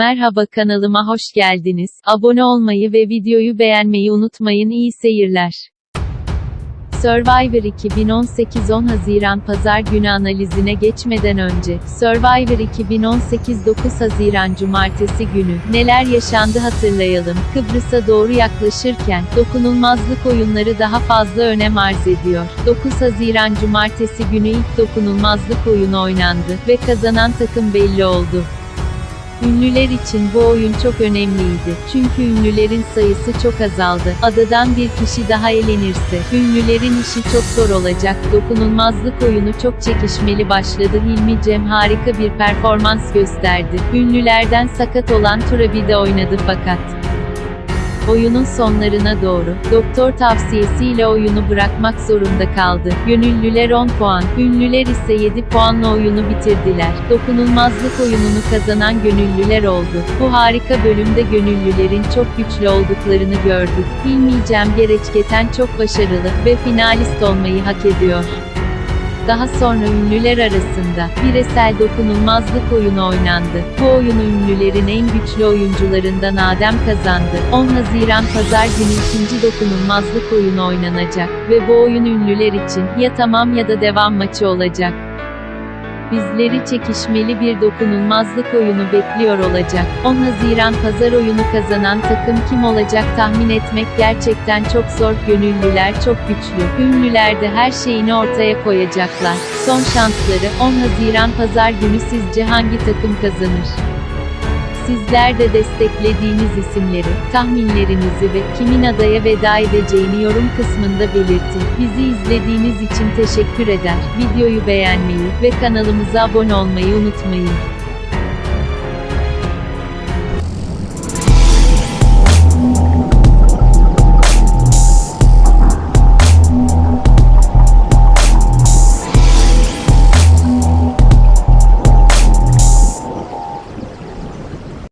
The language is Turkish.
Merhaba kanalıma hoş geldiniz. Abone olmayı ve videoyu beğenmeyi unutmayın. İyi seyirler. Survivor 2018 10 Haziran Pazar günü analizine geçmeden önce, Survivor 2018 9 Haziran Cumartesi günü, neler yaşandı hatırlayalım. Kıbrıs'a doğru yaklaşırken, dokunulmazlık oyunları daha fazla önem arz ediyor. 9 Haziran Cumartesi günü ilk dokunulmazlık oyunu oynandı ve kazanan takım belli oldu. Ünlüler için bu oyun çok önemliydi. Çünkü ünlülerin sayısı çok azaldı. Adadan bir kişi daha elenirse, ünlülerin işi çok zor olacak. Dokunulmazlık oyunu çok çekişmeli başladı. Hilmi Cem harika bir performans gösterdi. Ünlülerden sakat olan Turabi de oynadı fakat. Oyunun sonlarına doğru, doktor tavsiyesiyle oyunu bırakmak zorunda kaldı. Gönüllüler 10 puan, ünlüler ise 7 puanla oyunu bitirdiler. Dokunulmazlık oyununu kazanan gönüllüler oldu. Bu harika bölümde gönüllülerin çok güçlü olduklarını gördük. Hilmi Cem Gereçketen çok başarılı ve finalist olmayı hak ediyor. Daha sonra ünlüler arasında bireysel dokunulmazlık oyunu oynandı. Bu oyunu ünlülerin en güçlü oyuncularından Adem kazandı. 10 Haziran Pazar günü ikinci dokunulmazlık oyunu oynanacak ve bu oyun ünlüler için ya tamam ya da devam maçı olacak. Bizleri çekişmeli bir dokunulmazlık oyunu bekliyor olacak. 10 Haziran pazar oyunu kazanan takım kim olacak tahmin etmek gerçekten çok zor. Gönüllüler çok güçlü. Ünlüler de her şeyini ortaya koyacaklar. Son şansları 10 Haziran pazar günü sizce hangi takım kazanır? Sizler de desteklediğiniz isimleri, tahminlerinizi ve kimin adaya veda edeceğini yorum kısmında belirtin. Bizi izlediğiniz için teşekkür eder. Videoyu beğenmeyi ve kanalımıza abone olmayı unutmayın.